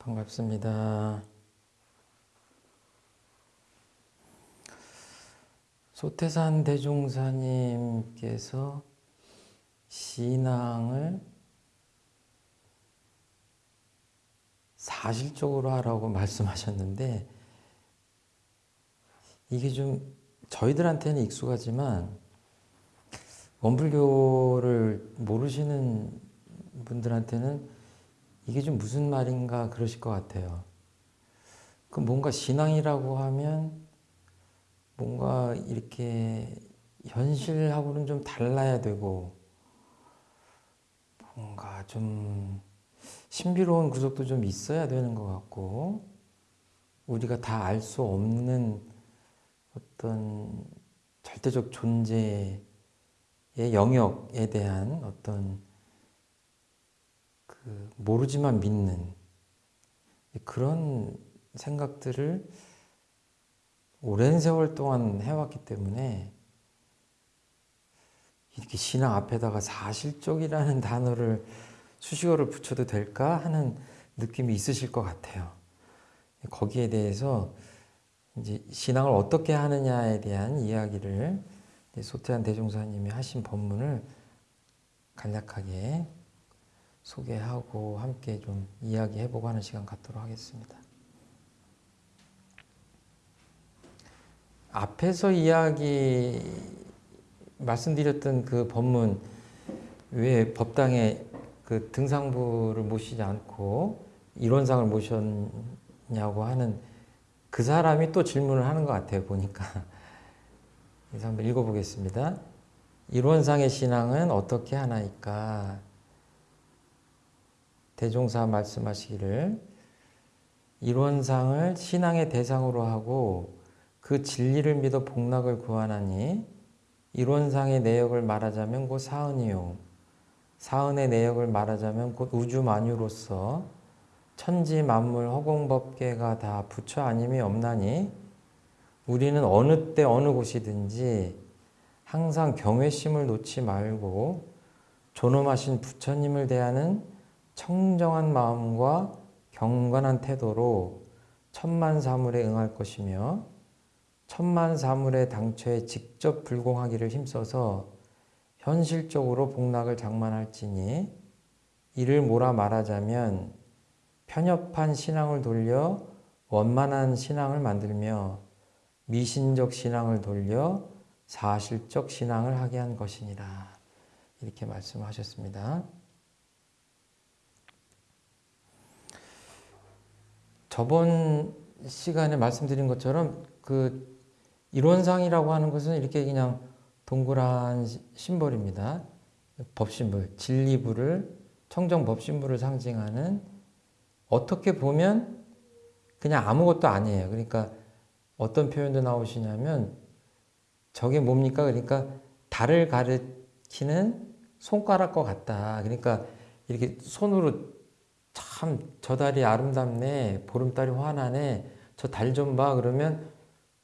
반갑습니다. 소태산 대종사님께서 신앙을 사실적으로 하라고 말씀하셨는데 이게 좀 저희들한테는 익숙하지만 원불교를 모르시는 분들한테는 이게 좀 무슨 말인가 그러실 것 같아요. 그 뭔가 신앙이라고 하면 뭔가 이렇게 현실하고는 좀 달라야 되고 뭔가 좀 신비로운 구석도 좀 있어야 되는 것 같고 우리가 다 알 수 없는 어떤 절대적 존재의 영역에 대한 어떤 그 모르지만 믿는 그런 생각들을 오랜 세월 동안 해왔기 때문에 이렇게 신앙 앞에다가 사실적이라는 단어를 수식어를 붙여도 될까 하는 느낌이 있으실 것 같아요. 거기에 대해서 이제 신앙을 어떻게 하느냐에 대한 이야기를 소태한 대종사님이 하신 법문을 간략하게 소개하고 함께 좀 이야기해보고 하는 시간 갖도록 하겠습니다. 앞에서 이야기 말씀드렸던 그 법문 왜 법당에 그 등상부를 모시지 않고 이론상을 모셨냐고 하는 그 사람이 또 질문을 하는 것 같아요 보니까 그래서 한번 읽어보겠습니다. 이론상의 신앙은 어떻게 하나이까? 대종사 말씀하시기를 이론상을 신앙의 대상으로 하고 그 진리를 믿어 복락을 구하나니 이론상의 내역을 말하자면 곧 사은이요. 사은의 내역을 말하자면 곧 우주만유로서 천지 만물 허공법계가 다 부처 아님이 없나니 우리는 어느 때 어느 곳이든지 항상 경외심을 놓지 말고 존엄하신 부처님을 대하는 청정한 마음과 경건한 태도로 천만 사물에 응할 것이며 천만 사물의 당초에 직접 불공하기를 힘써서 현실적으로 복락을 장만할지니 이를 뭐라 말하자면 편협한 신앙을 돌려 원만한 신앙을 만들며 미신적 신앙을 돌려 사실적 신앙을 하게 한 것이니라 이렇게 말씀하셨습니다. 저번 시간에 말씀드린 것처럼 그 이론상이라고 하는 것은 이렇게 그냥 동그란 심벌입니다. 법신불, 진리불을 청정 법신불을 상징하는 어떻게 보면 그냥 아무것도 아니에요. 그러니까 어떤 표현도 나오시냐면 저게 뭡니까? 그러니까 달을 가리키는 손가락과 같다. 그러니까 이렇게 손으로 참 저 달이 아름답네. 보름달이 환하네. 저 달 좀 봐. 그러면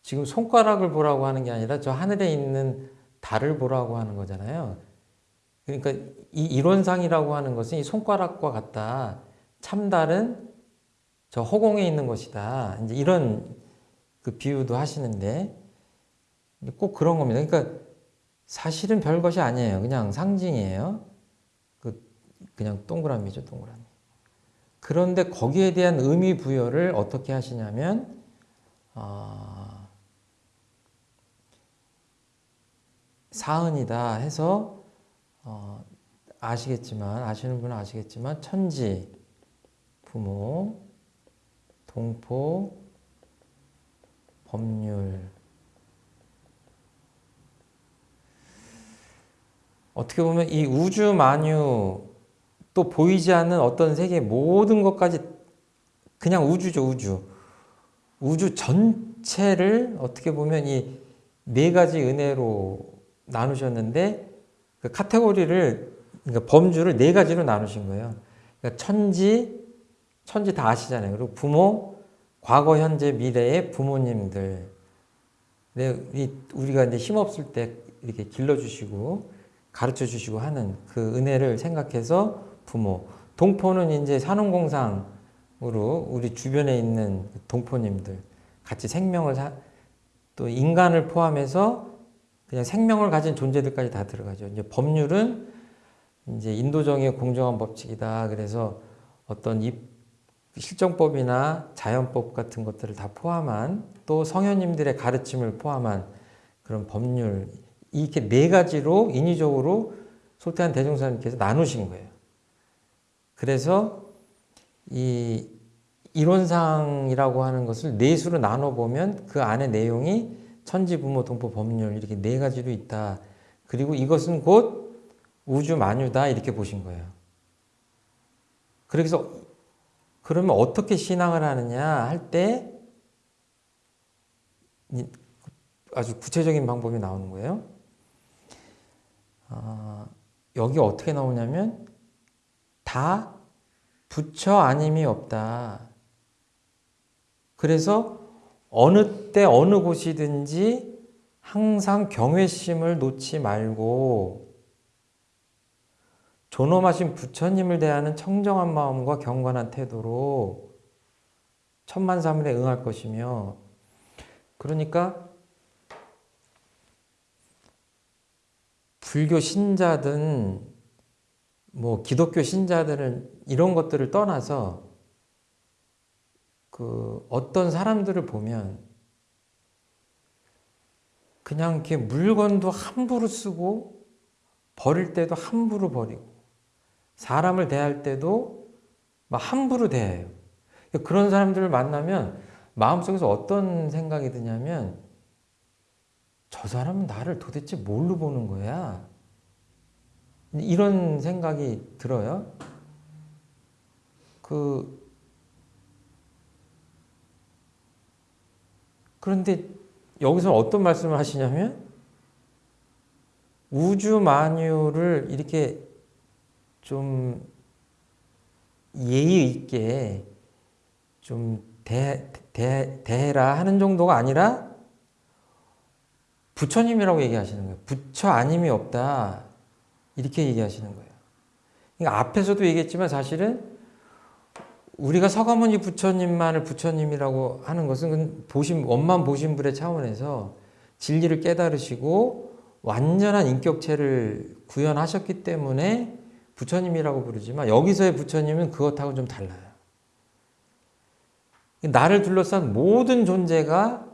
지금 손가락을 보라고 하는 게 아니라 저 하늘에 있는 달을 보라고 하는 거잖아요. 그러니까 이 이론상이라고 하는 것은 이 손가락과 같다. 참달은 저 허공에 있는 것이다. 이제 이런 그 비유도 하시는데 꼭 그런 겁니다. 그러니까 사실은 별 것이 아니에요. 그냥 상징이에요. 그 그냥 동그라미죠, 동그라미. 그런데 거기에 대한 의미 부여를 어떻게 하시냐면 어, 사은이다 해서 어, 아시겠지만 아시는 분은 아시겠지만 천지, 부모, 동포, 법률. 어떻게 보면 이 우주 만유 또 보이지 않는 어떤 세계 모든 것까지 그냥 우주죠 우주 우주 전체를 어떻게 보면 이 네 가지 은혜로 나누셨는데 그 카테고리를 그러니까 범주를 네 가지로 나누신 거예요. 그러니까 천지 천지 다 아시잖아요. 그리고 부모 과거 현재 미래의 부모님들 우리가 이제 힘없을 때 이렇게 길러주시고 가르쳐 주시고 하는 그 은혜를 생각해서 부모 동포는 이제 산업공상 우리 주변에 있는 동포님들 같이 생명을 사, 또 인간을 포함해서 그냥 생명을 가진 존재들까지 다 들어가죠. 이제 법률은 이제 인도정의 공정한 법칙이다. 그래서 어떤 이 실정법이나 자연법 같은 것들을 다 포함한 또 성현님들의 가르침을 포함한 그런 법률 이렇게 네 가지로 인위적으로 소태한 대종사님께서 나누신 거예요. 그래서 이 이론상이라고 하는 것을 네 수로 나눠 보면 그 안에 내용이 천지 부모 동포 법률 이렇게 네 가지로 있다. 그리고 이것은 곧 우주 만유다 이렇게 보신 거예요. 그래서 그러면 어떻게 신앙을 하느냐 할 때 아주 구체적인 방법이 나오는 거예요. 어, 여기 어떻게 나오냐면 다 부처 아님이 없다. 그래서 어느 때 어느 곳이든지 항상 경외심을 놓지 말고 존엄하신 부처님을 대하는 청정한 마음과 경건한 태도로 천만사물에 응할 것이며 그러니까 불교 신자든 뭐 기독교 신자들은 이런 것들을 떠나서 그 어떤 사람들을 보면 그냥 이렇게 물건도 함부로 쓰고 버릴 때도 함부로 버리고 사람을 대할 때도 막 함부로 대해요. 그런 사람들을 만나면 마음속에서 어떤 생각이 드냐면 저 사람은 나를 도대체 뭘로 보는 거야? 이런 생각이 들어요. 그 그런데 여기서 어떤 말씀을 하시냐면 우주 만유를 이렇게 좀 예의 있게 좀 대, 대, 대해라 하는 정도가 아니라 부처님이라고 얘기하시는 거예요. 부처 아님이 없다. 이렇게 얘기하시는 거예요. 그러니까 앞에서도 얘기했지만 사실은 우리가 서가모니 부처님만을 부처님이라고 하는 것은 보신, 원만 보신불의 차원에서 진리를 깨달으시고 완전한 인격체를 구현하셨기 때문에 부처님이라고 부르지만 여기서의 부처님은 그것하고 좀 달라요. 나를 둘러싼 모든 존재가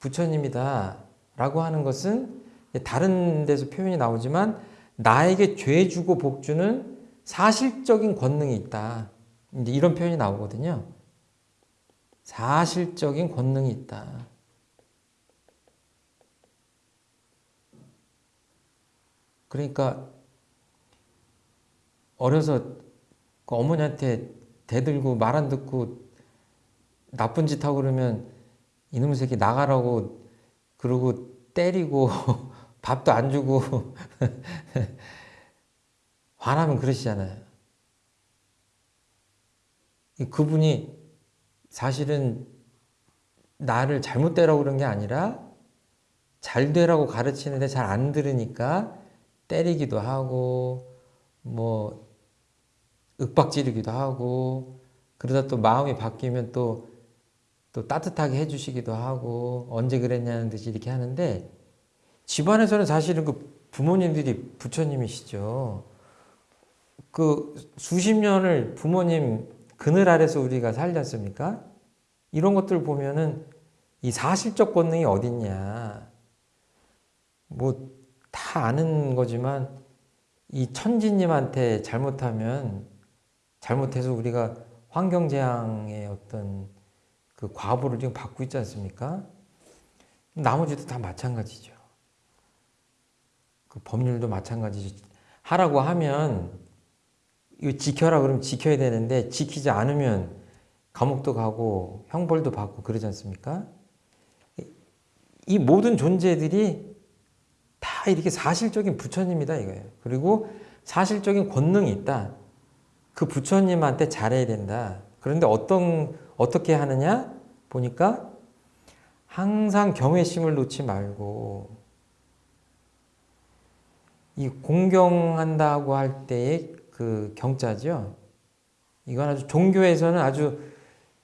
부처님이다 라고 하는 것은 다른 데서 표현이 나오지만 나에게 죄 주고 복 주는 사실적인 권능이 있다. 이제 이런 표현이 나오거든요. 사실적인 권능이 있다. 그러니까 어려서 그 어머니한테 대들고 말 안 듣고 나쁜 짓 하고 그러면 이놈의 새끼 나가라고 그러고 때리고 밥도 안 주고 화나면 그러시잖아요. 그분이 사실은 나를 잘못되라고 그런 게 아니라 잘 되라고 가르치는데 잘 안 들으니까 때리기도 하고 뭐 윽박지르기도 하고 그러다 또 마음이 바뀌면 또, 또 따뜻하게 해주시기도 하고 언제 그랬냐는 듯이 이렇게 하는데 집안에서는 사실은 그 부모님들이 부처님이시죠. 그 수십 년을 부모님 그늘 아래서 우리가 살지 않습니까? 이런 것들 보면은 이 사실적 권능이 어딨냐. 뭐 다 아는 거지만 이 천지님한테 잘못하면 잘못해서 우리가 환경재앙의 어떤 그 과보를 지금 받고 있지 않습니까? 나머지도 다 마찬가지죠. 그 법률도 마찬가지죠. 하라고 하면 이거 지켜라 그러면 지켜야 되는데 지키지 않으면 감옥도 가고 형벌도 받고 그러지 않습니까? 이 모든 존재들이 다 이렇게 사실적인 부처님이다 이거예요. 그리고 사실적인 권능이 있다. 그 부처님한테 잘해야 된다. 그런데 어떤 어떻게 하느냐 보니까 항상 경외심을 놓지 말고 이 공경한다고 할 때의 그 경자죠. 이건 아주 종교에서는 아주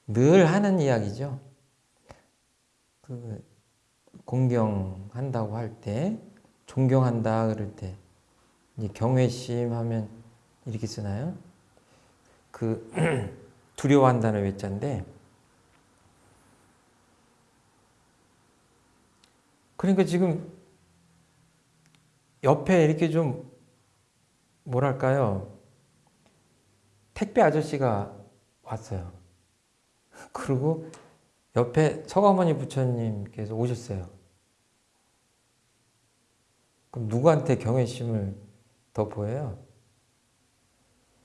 늘 하는 이야기죠. 그 공경한다고 할 때, 존경한다 그럴 때, 경외심 하면 이렇게 쓰나요? 그 두려워한다는 외자인데, 그러니까 지금 옆에 이렇게 좀 뭐랄까요? 택배 아저씨가 왔어요. 그리고 옆에 서가모니 부처님께서 오셨어요. 그럼 누구한테 경외심을 더 보여요?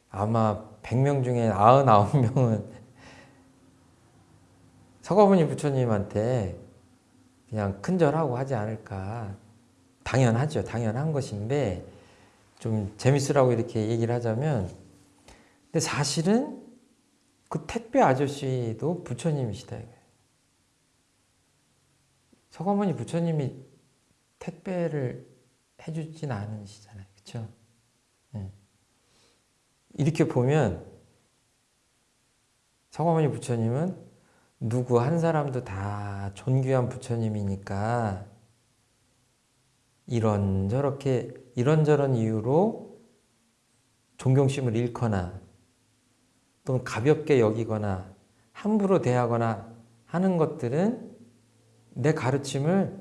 아마 100명 중에 99명은 서가모니 부처님한테 그냥 큰절하고 하지 않을까. 당연하죠. 당연한 것인데 좀 재밌으라고 이렇게 얘기를 하자면 근데 사실은 그 택배 아저씨도 부처님이시다. 서가모니 부처님이 택배를 해주진 않으시잖아요. 그렇죠? 네. 이렇게 보면 서가모니 부처님은 누구 한 사람도 다 존귀한 부처님이니까 이런 저렇게 이런저런 이유로 존경심을 잃거나 또는 가볍게 여기거나 함부로 대하거나 하는 것들은 내 가르침을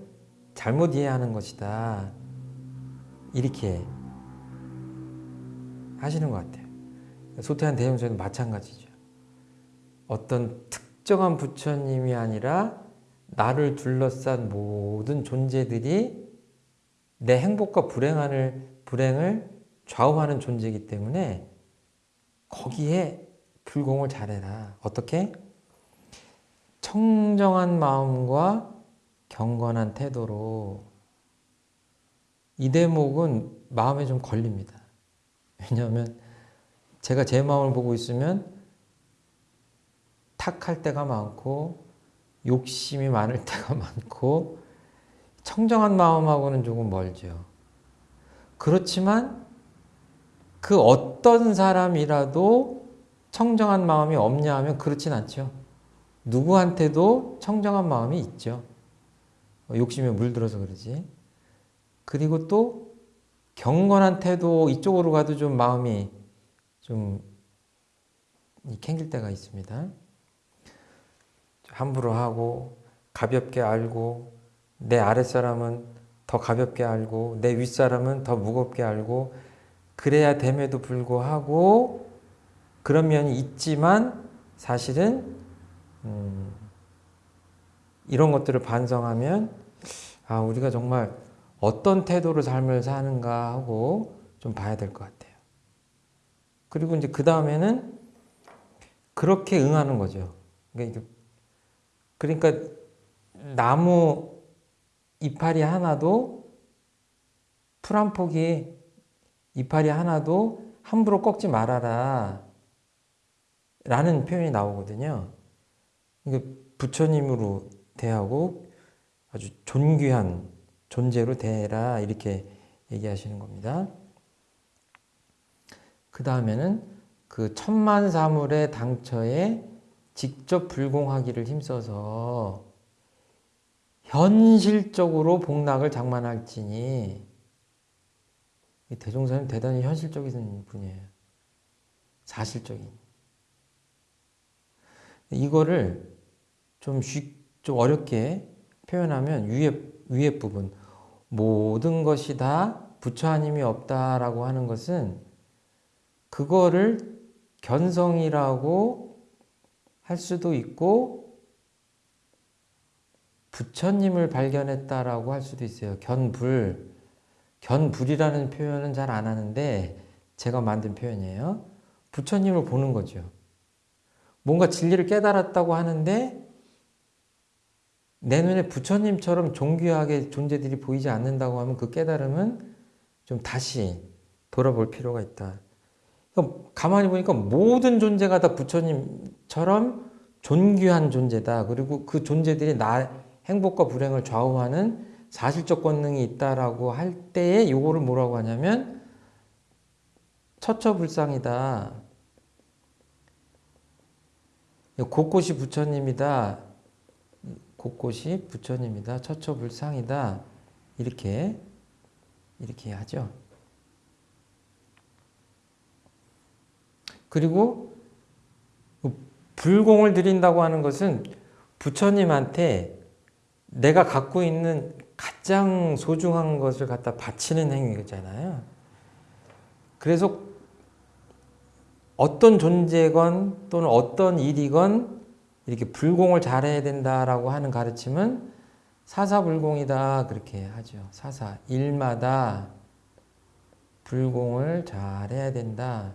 잘못 이해하는 것이다. 이렇게 하시는 것 같아요. 소태한 대형전은 마찬가지죠. 어떤 특정한 부처님이 아니라 나를 둘러싼 모든 존재들이 내 행복과 불행을, 불행을 좌우하는 존재이기 때문에 거기에 불공을 잘해라. 어떻게? 청정한 마음과 경건한 태도로 이 대목은 마음에 좀 걸립니다. 왜냐하면 제가 제 마음을 보고 있으면 탁할 때가 많고 욕심이 많을 때가 많고 청정한 마음하고는 조금 멀죠. 그렇지만 그 어떤 사람이라도 청정한 마음이 없냐 하면 그렇진 않죠. 누구한테도 청정한 마음이 있죠. 욕심에 물들어서 그러지. 그리고 또 경건한 태도 이쪽으로 가도 좀 마음이 좀 캥길 때가 있습니다. 함부로 하고 가볍게 알고 내 아랫사람은 더 가볍게 알고 내 윗사람은 더 무겁게 알고 그래야 됨에도 불구하고 그런 면이 있지만 사실은 음, 이런 것들을 반성하면 아 우리가 정말 어떤 태도로 삶을 사는가 하고 좀 봐야 될 것 같아요. 그리고 이제 그 다음에는 그렇게 응하는 거죠. 그러니까, 그러니까 나무 이파리 하나도 풀한 폭이 이파리 하나도 함부로 꺾지 말아라 라는 표현이 나오거든요. 부처님으로 대하고 아주 존귀한 존재로 대해라 이렇게 얘기하시는 겁니다. 그 다음에는 그 천만 사물의 당처에 직접 불공하기를 힘써서 현실적으로 복락을 장만할지니 대종사님 대단히 현실적인 분이에요. 사실적인. 이거를 좀, 쉽, 좀 어렵게 표현하면 위에, 위에 부분 모든 것이 다 부처 아님이 없다라고 하는 것은 그거를 견성이라고 할 수도 있고 부처님을 발견했다라고 할 수도 있어요. 견불. 견불이라는 표현은 잘 안 하는데 제가 만든 표현이에요. 부처님을 보는 거죠. 뭔가 진리를 깨달았다고 하는데 내 눈에 부처님처럼 존귀하게 존재들이 보이지 않는다고 하면 그 깨달음은 좀 다시 돌아볼 필요가 있다. 가만히 보니까 모든 존재가 다 부처님처럼 존귀한 존재다. 그리고 그 존재들이 나, 행복과 불행을 좌우하는 사실적 권능이 있다라고 할 때에 요거를 뭐라고 하냐면 처처불상이다. 곳곳이 부처님이다. 곳곳이 부처님이다. 처처불상이다. 이렇게 이렇게 하죠. 그리고 불공을 드린다고 하는 것은 부처님한테 내가 갖고 있는 가장 소중한 것을 갖다 바치는 행위잖아요. 그래서 어떤 존재건 또는 어떤 일이건 이렇게 불공을 잘해야 된다라고 하는 가르침은 사사불공이다 그렇게 하죠. 사사 일마다 불공을 잘해야 된다.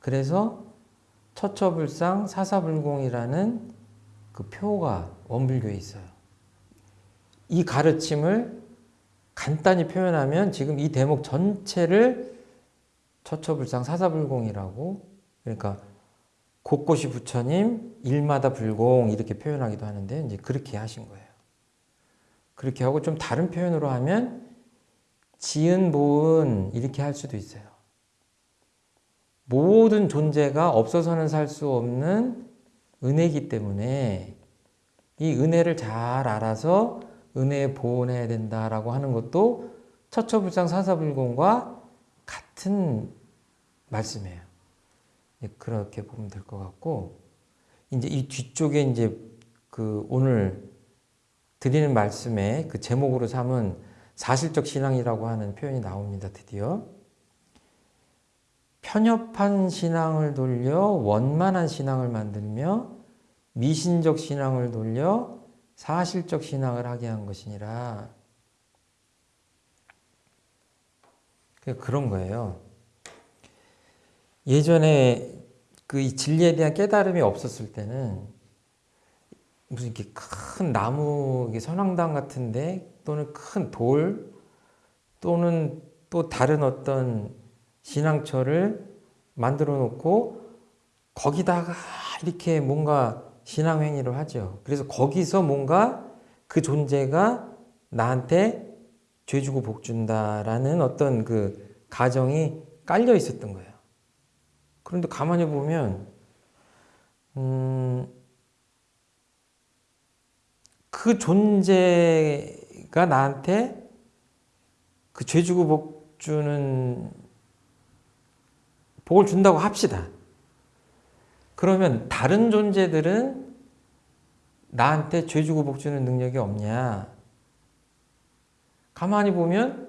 그래서 처처불상 사사불공이라는 그 표가 원불교에 있어요. 이 가르침을 간단히 표현하면 지금 이 대목 전체를 처처불상 사사불공이라고 그러니까 곳곳이 부처님 일마다 불공 이렇게 표현하기도 하는데 이제 그렇게 하신 거예요. 그렇게 하고 좀 다른 표현으로 하면 지은 보은 이렇게 할 수도 있어요. 모든 존재가 없어서는 살 수 없는 은혜이기 때문에 이 은혜를 잘 알아서 은혜에 보온해야 된다라고 하는 것도 처처불상 사사불공과 같은 말씀이에요. 예, 그렇게 보면 될 것 같고 이제 이 뒤쪽에 이제 그 오늘 드리는 말씀에 그 제목으로 삼은 사실적 신앙이라고 하는 표현이 나옵니다. 드디어 편협한 신앙을 돌려 원만한 신앙을 만들며 미신적 신앙을 돌려 사실적 신앙을 하게 한 것이니라. 그런 거예요. 예전에 그 진리에 대한 깨달음이 없었을 때는 무슨 이렇게 큰 나무 선왕당 같은데 또는 큰 돌 또는 또 다른 어떤 신앙처를 만들어 놓고 거기다가 이렇게 뭔가 신앙행위를 하죠. 그래서 거기서 뭔가 그 존재가 나한테 죄 주고 복 준다라는 어떤 그 가정이 깔려 있었던 거예요. 그런데 가만히 보면 음, 그 존재가 나한테 그 죄 주고 복 주는 복을 준다고 합시다. 그러면 다른 존재들은 나한테 죄 주고 복 주는 능력이 없냐? 가만히 보면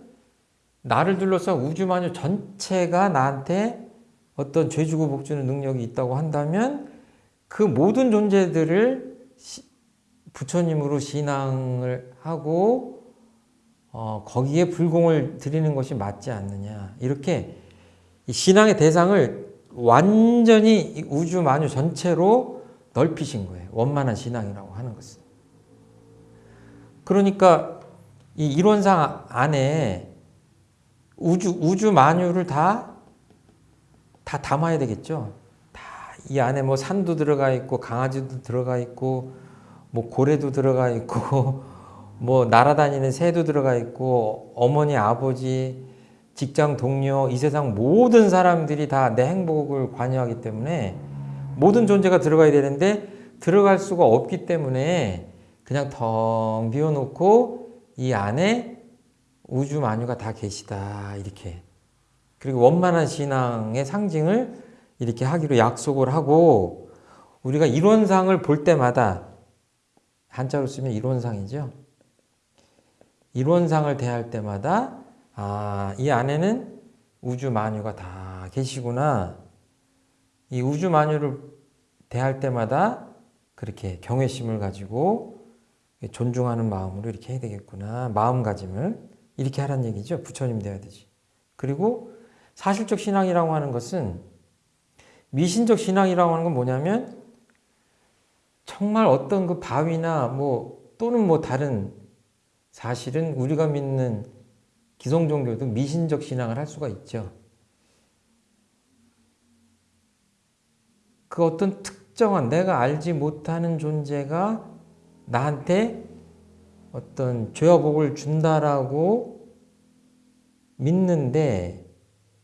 나를 둘러싸 우주만유 전체가 나한테 어떤 죄 주고 복 주는 능력이 있다고 한다면 그 모든 존재들을 부처님으로 신앙을 하고 어, 거기에 불공을 드리는 것이 맞지 않느냐 이렇게 신앙의 대상을 완전히 우주 만유 전체로 넓히신 거예요. 원만한 신앙이라고 하는 것은. 그러니까 이 이론상 안에 우주 우주 만유를 다 다 담아야 되겠죠. 다 이 안에 뭐 산도 들어가 있고 강아지도 들어가 있고 뭐 고래도 들어가 있고 뭐 날아다니는 새도 들어가 있고 어머니 아버지 직장 동료 이 세상 모든 사람들이 다 내 행복을 관여하기 때문에 모든 존재가 들어가야 되는데 들어갈 수가 없기 때문에 그냥 텅 비워놓고 이 안에 우주 만유가 다 계시다 이렇게 그리고 원만한 신앙의 상징을 이렇게 하기로 약속을 하고 우리가 이론상을 볼 때마다 한자로 쓰면 이론상이죠. 이론상을 대할 때마다 아, 이 안에는 우주 만유가 다 계시구나. 이 우주 만유를 대할 때마다 그렇게 경외심을 가지고 존중하는 마음으로 이렇게 해야 되겠구나. 마음가짐을 이렇게 하란 얘기죠. 부처님 돼야 되지. 그리고 사실적 신앙이라고 하는 것은 미신적 신앙이라고 하는 건 뭐냐면 정말 어떤 그 바위나 뭐 또는 뭐 다른 사실은 우리가 믿는 기성 종교도 미신적 신앙을 할 수가 있죠. 그 어떤 특정한 내가 알지 못하는 존재가 나한테 어떤 죄와 복을 준다라고 믿는데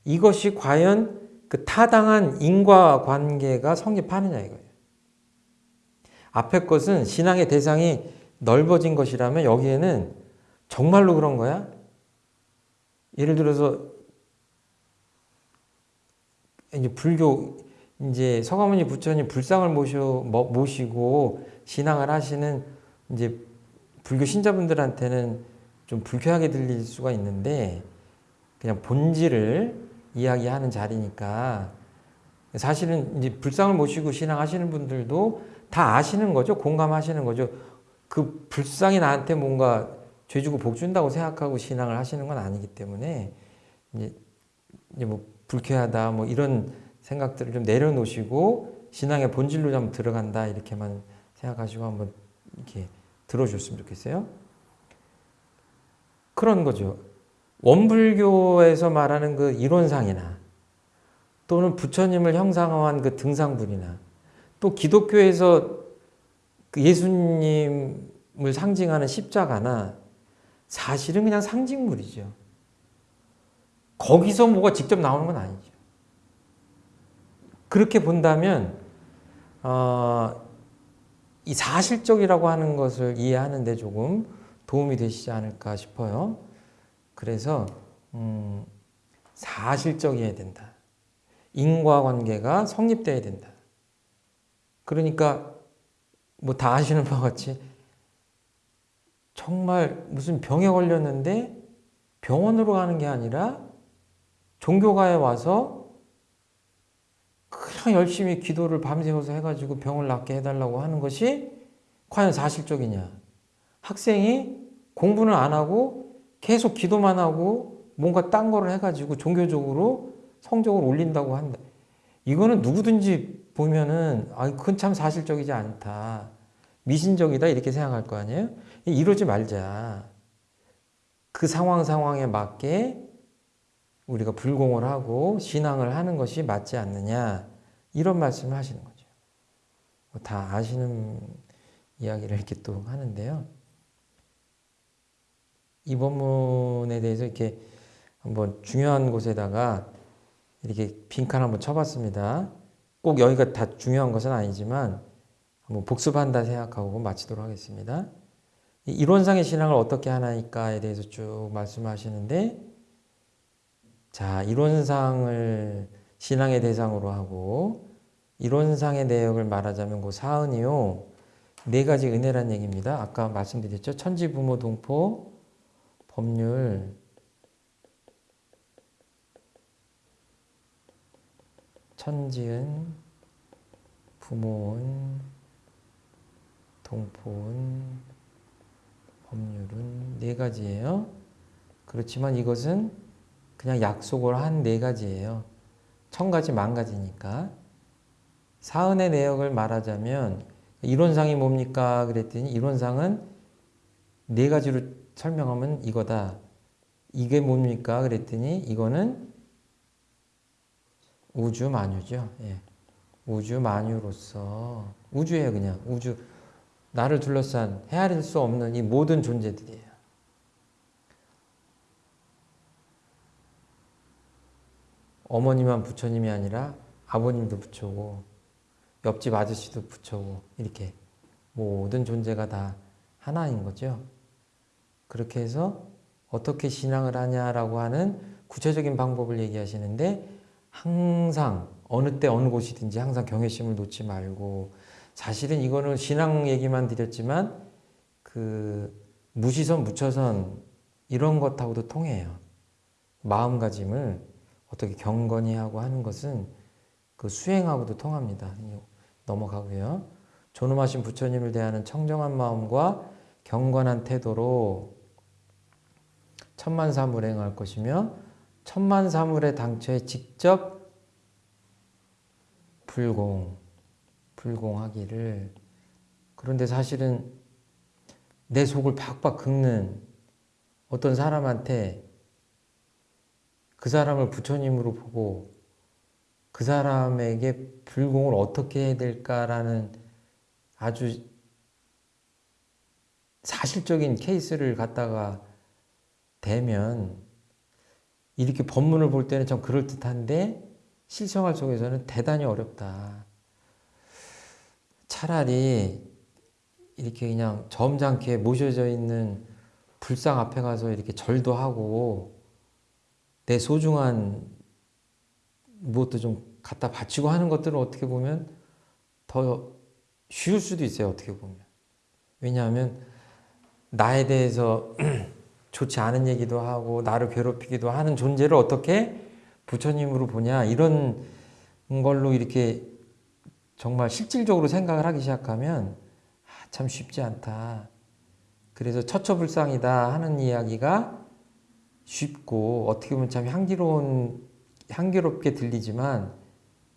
이것이 과연 그 타당한 인과관계가 성립하느냐 이거예요. 앞에 것은 신앙의 대상이 넓어진 것이라면 여기에는 정말로 그런 거야? 예를 들어서 이제 불교 이제 서가모니 부처님 불상을 모셔 뭐, 모시고 신앙을 하시는 이제 불교 신자분들한테는 좀 불쾌하게 들릴 수가 있는데 그냥 본질을 이야기하는 자리니까 사실은 이제 불상을 모시고 신앙하시는 분들도 다 아시는 거죠. 공감하시는 거죠. 그 불상이 나한테 뭔가 죄 주고 복 준다고 생각하고 신앙을 하시는 건 아니기 때문에 이제, 이제 뭐 불쾌하다 뭐 이런 생각들을 좀 내려놓으시고 신앙의 본질로 좀 들어간다 이렇게만 생각하시고 한번 이렇게 들어줬으면 좋겠어요. 그런 거죠. 원불교에서 말하는 그 이론상이나 또는 부처님을 형상화한 그 등상불이나 또 기독교에서 그 예수님을 상징하는 십자가나 사실은 그냥 상징물이죠. 거기서 뭐가 직접 나오는 건 아니죠. 그렇게 본다면 어, 이 사실적이라고 하는 것을 이해하는 데 조금 도움이 되시지 않을까 싶어요. 그래서 음, 사실적이어야 된다. 인과관계가 성립돼야 된다. 그러니까 뭐 다 아시는 바와 같이 정말 무슨 병에 걸렸는데 병원으로 가는 게 아니라 종교가에 와서 그냥 열심히 기도를 밤새워서 해가지고 병을 낫게 해달라고 하는 것이 과연 사실적이냐. 학생이 공부는 안 하고 계속 기도만 하고 뭔가 딴 거를 해가지고 종교적으로 성적을 올린다고 한다. 이거는 누구든지 보면은 아 그건 참 사실적이지 않다. 미신적이다 이렇게 생각할 거 아니에요? 이러지 말자. 그 상황 상황에 맞게 우리가 불공을 하고 신앙을 하는 것이 맞지 않느냐 이런 말씀을 하시는 거죠. 뭐다 아시는 이야기를 이렇게 또 하는데요. 이 본문에 대해서 이렇게 한번 중요한 곳에다가 이렇게 빈칸 한번 쳐봤습니다. 꼭 여기가 다 중요한 것은 아니지만 한번 복습한다 생각하고 마치도록 하겠습니다. 이론상의 신앙을 어떻게 하나이까에 대해서 쭉 말씀하시는데 자 이론상을 신앙의 대상으로 하고 이론상의 내역을 말하자면 그 사은이요 네 가지 은혜란 얘기입니다. 아까 말씀드렸죠. 천지 부모 동포 법률 천지은 부모은 동포은 법률은 네 가지예요. 그렇지만 이것은 그냥 약속을 한 네 가지예요. 천 가지 만 가지니까. 사은의 내역을 말하자면 이론상이 뭡니까? 그랬더니 이론상은 네 가지로 설명하면 이거다. 이게 뭡니까? 그랬더니 이거는 우주 만유죠. 예. 우주 만유로서 우주예요, 그냥 우주 나를 둘러싼 헤아릴 수 없는 이 모든 존재들이에요. 어머니만 부처님이 아니라 아버님도 부처고 옆집 아저씨도 부처고 이렇게 모든 존재가 다 하나인 거죠. 그렇게 해서 어떻게 신앙을 하냐라고 하는 구체적인 방법을 얘기하시는데 항상 어느 때 어느 곳이든지 항상 경외심을 놓지 말고 사실은 이거는 신앙 얘기만 드렸지만 그 무시선 무처선 이런 것하고도 통해요. 마음가짐을 어떻게 경건히 하고 하는 것은 그 수행하고도 통합니다. 넘어가고요. 존엄하신 부처님을 대하는 청정한 마음과 경건한 태도로 천만사물 행할 것이며 천만사물의 당초에 직접 불공, 불공하기를 그런데 사실은 내 속을 박박 긁는 어떤 사람한테 그 사람을 부처님으로 보고 그 사람에게 불공을 어떻게 해야 될까라는 아주 사실적인 케이스를 갖다가 대면 이렇게 법문을 볼 때는 좀 그럴듯한데 실생활 속에서는 대단히 어렵다. 차라리 이렇게 그냥 점잖게 모셔져 있는 불상 앞에 가서 이렇게 절도 하고 내 소중한 무엇도 좀 갖다 바치고 하는 것들은 어떻게 보면 더 쉬울 수도 있어요. 어떻게 보면. 왜냐하면 나에 대해서 좋지 않은 얘기도 하고 나를 괴롭히기도 하는 존재를 어떻게 부처님으로 보냐 이런 걸로 이렇게 정말 실질적으로 생각을 하기 시작하면 아, 참 쉽지 않다. 그래서 처처불상이다 하는 이야기가 쉽고 어떻게 보면 참 향기로운 향기롭게 들리지만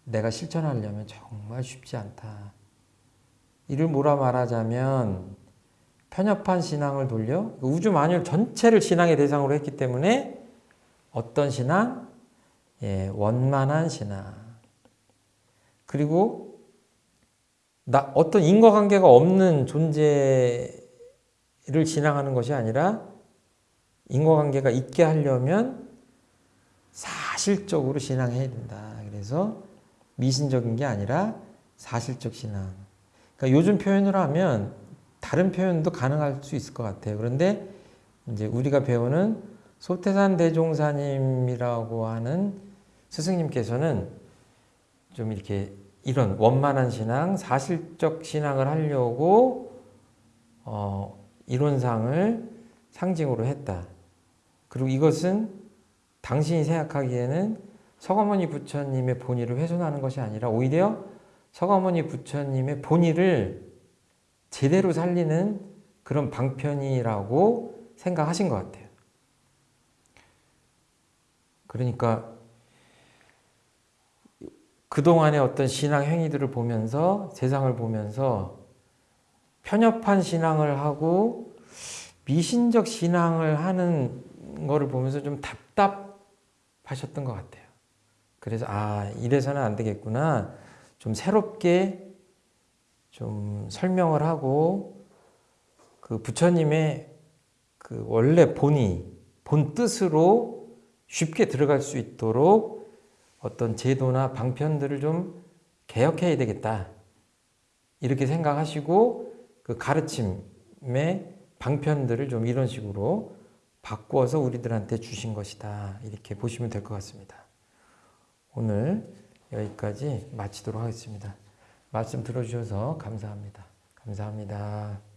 내가 실천하려면 정말 쉽지 않다. 이를 뭐라 말하자면 편협한 신앙을 돌려 우주 만유 전체를 신앙의 대상으로 했기 때문에 어떤 신앙? 예, 원만한 신앙. 그리고 나 어떤 인과관계가 없는 존재를 신앙하는 것이 아니라 인과관계가 있게 하려면 사실적으로 신앙해야 된다. 그래서 미신적인 게 아니라 사실적 신앙. 그러니까 요즘 표현으로 하면 다른 표현도 가능할 수 있을 것 같아요. 그런데 이제 우리가 배우는 소태산 대종사님이라고 하는 스승님께서는 좀 이렇게 이런 원만한 신앙, 사실적 신앙을 하려고 어, 이론상을 상징으로 했다. 그리고 이것은 당신이 생각하기에는 서가모니 부처님의 본의를 훼손하는 것이 아니라 오히려 서가모니 부처님의 본의를 제대로 살리는 그런 방편이라고 생각하신 것 같아요. 그러니까 그동안의 어떤 신앙 행위들을 보면서 세상을 보면서 편협한 신앙을 하고 미신적 신앙을 하는 거를 보면서 좀 답답하셨던 것 같아요. 그래서 아 이래서는 안 되겠구나. 좀 새롭게 좀 설명을 하고 그 부처님의 그 원래 본이 본 뜻으로 쉽게 들어갈 수 있도록 어떤 제도나 방편들을 좀 개혁해야 되겠다. 이렇게 생각하시고 그 가르침의 방편들을 좀 이런 식으로 바꾸어서 우리들한테 주신 것이다. 이렇게 보시면 될 것 같습니다. 오늘 여기까지 마치도록 하겠습니다. 말씀 들어주셔서 감사합니다. 감사합니다.